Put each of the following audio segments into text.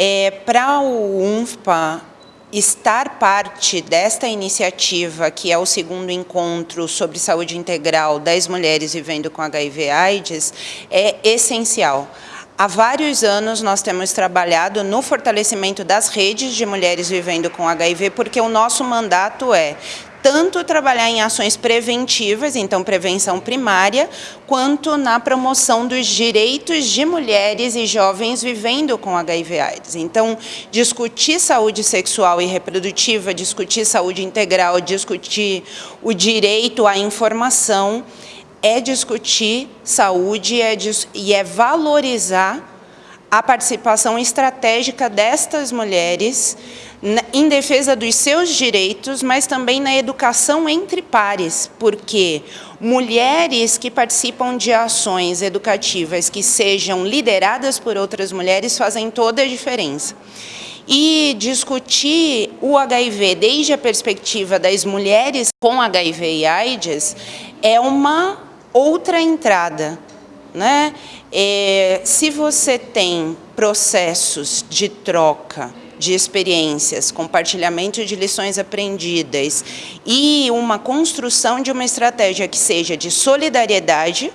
É, Para o UNFPA, estar parte desta iniciativa, que é o segundo encontro sobre saúde integral das mulheres vivendo com HIV AIDS, é essencial. Há vários anos nós temos trabalhado no fortalecimento das redes de mulheres vivendo com HIV, porque o nosso mandato é tanto trabalhar em ações preventivas, então prevenção primária, quanto na promoção dos direitos de mulheres e jovens vivendo com HIV AIDS. Então, discutir saúde sexual e reprodutiva, discutir saúde integral, discutir o direito à informação, é discutir saúde é, e é valorizar a participação estratégica destas mulheres em defesa dos seus direitos, mas também na educação entre pares, porque mulheres que participam de ações educativas que sejam lideradas por outras mulheres fazem toda a diferença. E discutir o HIV desde a perspectiva das mulheres com HIV e AIDS é uma outra entrada. Né? É, se você tem processos de troca de experiências, compartilhamento de lições aprendidas e uma construção de uma estratégia que seja de solidariedade,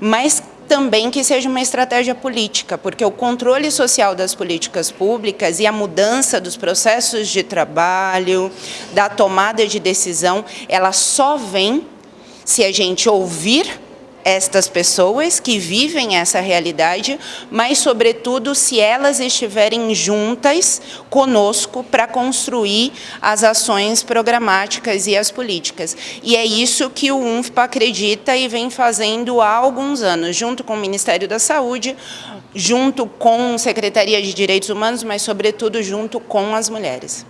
mas também que seja uma estratégia política, porque o controle social das políticas públicas e a mudança dos processos de trabalho, da tomada de decisão, ela só vem se a gente ouvir estas pessoas que vivem essa realidade, mas, sobretudo, se elas estiverem juntas conosco para construir as ações programáticas e as políticas. E é isso que o UNFPA acredita e vem fazendo há alguns anos, junto com o Ministério da Saúde, junto com a Secretaria de Direitos Humanos, mas, sobretudo, junto com as mulheres.